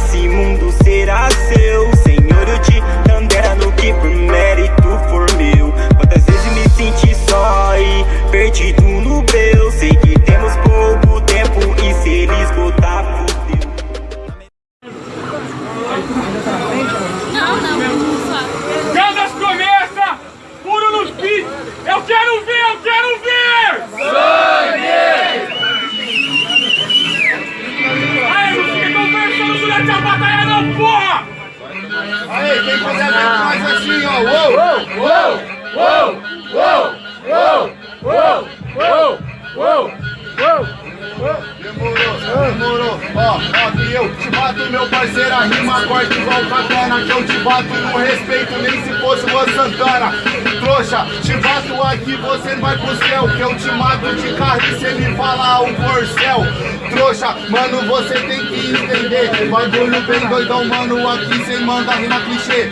desse mundo. Assim, ó. Uou, uou, uou, uou, uou, uou, uou, uou, uou. Demorou, demorou. Ó, ó, que eu te bato, meu parceiro, a rima corta igual katana. Que eu te bato no respeito, nem se fosse o Santana. Trouxa, te bato aqui, você vai pro céu. Que eu te mato de carro e cê me fala o corcel. Trouxa, mano, você tem que entender. Bagulho bem doidão, mano, aqui cê manda rima clichê.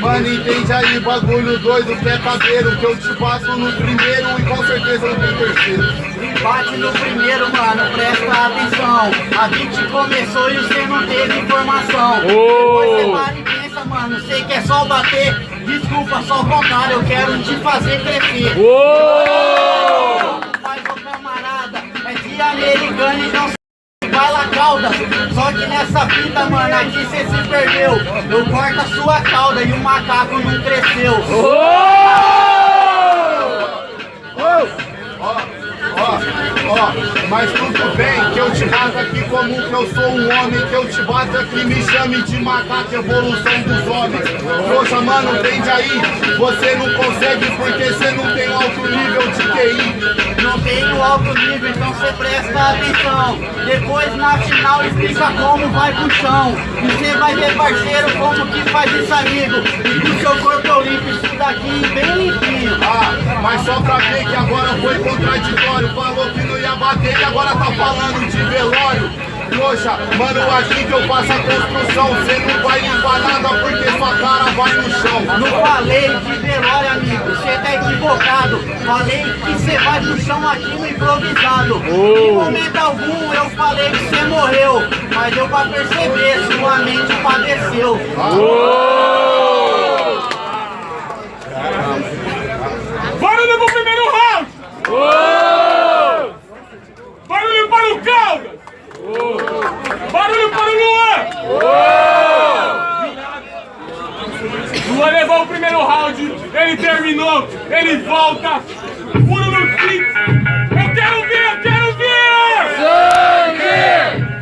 Mano, entende aí, bagulho doido que cadeiro Que eu te passo no primeiro e com certeza não tem terceiro Bate no primeiro, mano, presta atenção. A beat começou e você não teve informação. Oh. Depois você para e pensa, mano, sei que é só bater. Desculpa, só o contrário, eu quero te fazer crescer. Oh. Mas, ô camarada, é de americano e que nessa fita, mano, aqui cê se perdeu. Eu corto a sua cauda e o macaco não cresceu. Oh! Ó, mas tudo bem que eu te bato aqui como que eu sou um homem Que eu te bato aqui, me chame de macaco, evolução dos homens. Poxa, mano, entende aí, você não consegue porque você não alto nível, então você presta atenção. Depois na final explica como vai pro chão. E você vai ver parceiro como que faz isso amigo? E que o seu corpo limpo, isso daqui bem limpinho. Ah, mas só pra ver que agora foi contraditório. Falou que não ia bater e agora tá falando de velório. Trouxa, mano, aqui que eu faço a construção. Cê não vai limpar nada porque sua cara vai no chão. Não falei amigo, Falei que cê vai no chão aqui no improvisado oh. Em momento algum eu falei que cê morreu Mas deu pra perceber, sua mente padeceu oh. Barulho pro primeiro round! Oh. Barulho para o Caldas! Oh. Barulho para o Luan! Oh. Luan levou o primeiro round, ele terminou, ele volta, puro no fit. Eu quero ver, eu quero ver! Sangue!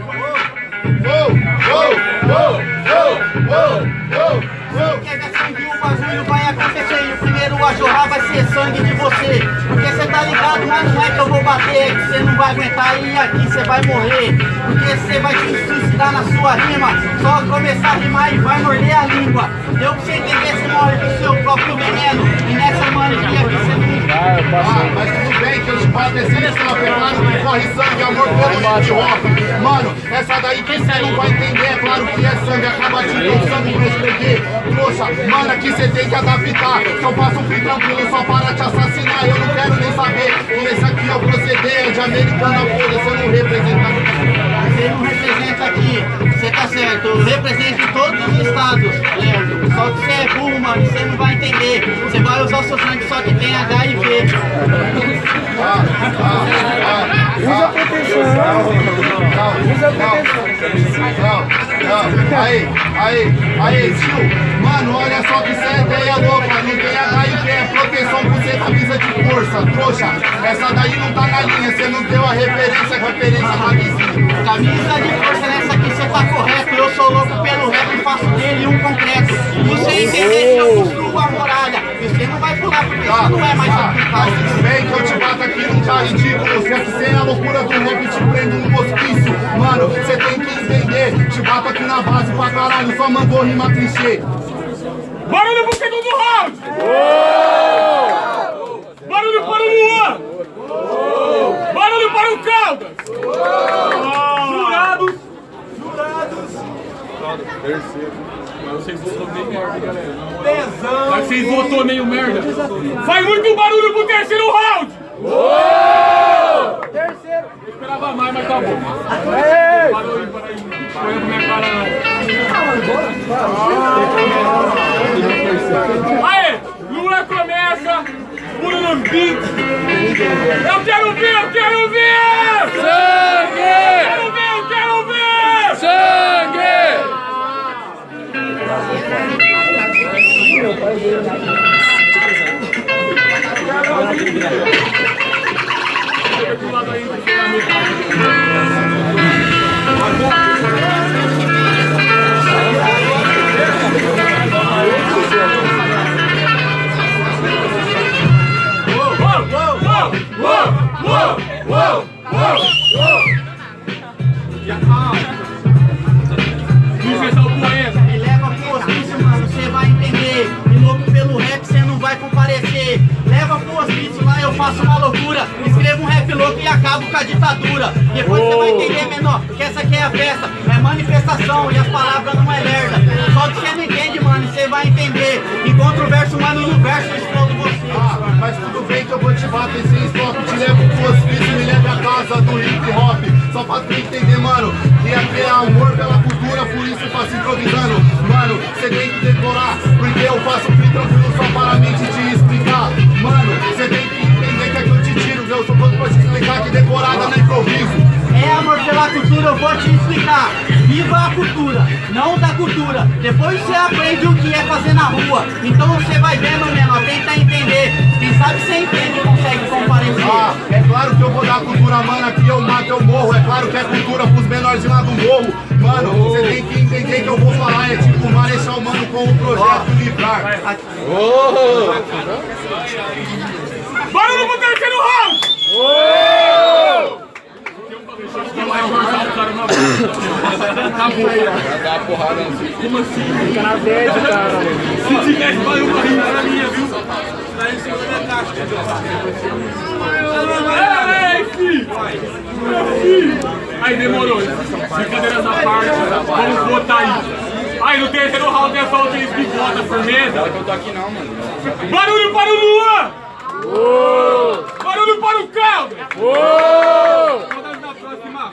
Oh, oh, oh, oh, oh, oh. Pega sangue, o bagulho vai acontecer E o primeiro a vai ser sangue de você Porque você tá ligado, mas não é que eu vou bater Que você não vai aguentar e aqui você vai morrer Porque você vai se suicidar na sua rima Só começar a rimar e vai morder a Deu pra você entender, você morre do seu próprio veneno E nessa mania aqui você não... Ah, mas tudo bem que eu esse stop É claro que corre sangue, amor pelo hip hop Mano, essa daí que você não vai entender É claro que é sangue, acaba te sangue pra escrever. Poxa, mano, aqui cê tem que adaptar. Eu faço um fim tranquilo só para te assassinar. Eu não quero nem saber que esse aqui é o proceder De americana, foda, você não representa Você não representa mano, você não vai entender. Você vai usar o seu sangue só que tem HIV ah, ah, ah, Usa proteção. Usa proteção. Aí, aí, aí, tio. Mano, olha só que cê é ideia louca Não tem HIV, é proteção por ser camisa de força Trouxa, essa daí não tá na linha Cê não deu a referência, a referência tá vizinha Camisa de força nessa aqui cê tá correto. Eu sou louco pelo rap e faço dele um concreto Você entender que eu construo a muralha E você não vai pular porque isso não é mais Mas tudo bem que eu te bato aqui não tá ridículo Se é que sem a loucura do rap te prendo no hospício Mano, cê tem que entender Te bato aqui na base pra caralho Só mandou rima clichê Barulho pro segundo round! Oh! Barulho para o Luan! Oh! Barulho para o Caldas! Oh! Jurados! Jurados! Terceiro. Mas vocês votou meio merda, galera. Tesão! Mas vocês votou meio merda. Faz muito barulho pro terceiro round! Uou! Terceiro! Eu esperava mais, mas tá bom. Ei! Parou aí, parou aí. Foi é minha cara. não. Ah, Aê! Lula começa por um beat. Uou! Uou! Uou! Já calma. Me leva pro hospício, mano, cê vai entender. E louco pelo rap, cê não vai comparecer. Leva pro hospício, lá eu faço uma loucura. Escrevo um rap louco e acabo com a ditadura. Depois você vai entender, menor, que essa aqui é a festa. É manifestação e as palavras não é merda. Só que cê não entende vai entender. Encontra o verso, mano, no verso eu explodo você. Ah, mas tudo bem que eu vou te bater sem stop Te levo pro hospício, me leve a casa do hip hop Só pra tu entender, mano Que é amor pela cultura, por isso eu faço improvisando Mano, você tem que decorar Porque eu faço free tranquilo só para mim te, te explicar Mano, você tem que entender que aqui eu te tiro Eu sou pronto pra te explicar que decorada não é improviso É amor pela cultura, eu vou te. Viva a cultura, não da cultura. Depois você aprende o que é fazer na rua. Então você vai vendo, menor, tenta entender. Quem sabe você entende e consegue comparecer. Ah, é claro que eu vou dar cultura, mano, aqui eu mato, eu morro É claro que é cultura pros menorzinhos lá do morro Mano, você tem que entender que eu vou falar É tipo Marechal Mano com o projeto Livrar Barulho pro terceiro round! vai cortar o cara uma vez. Acabou. Vai dar uma porrada assim. Como assim? Fica na verde, cara. Se tivesse mais uma rima na minha, viu? Daí você vai dar filho! Aí demorou. Brincadeiras à parte. Vamos botar isso. Aí no terceiro round é só aqueles bigota, firmeza. Não, eu tô aqui não, mano. Barulho para o Luan! Uou! Barulho para o Caldo! Uou! Oh! Saudades da próxima!